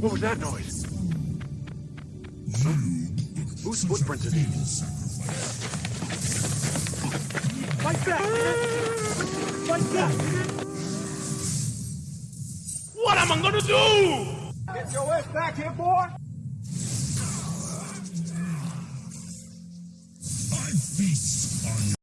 What was that noise? Huh? Whose footprints are these? Fight back! Fight back! What am I gonna do? Get your ass back here, boy! I feast on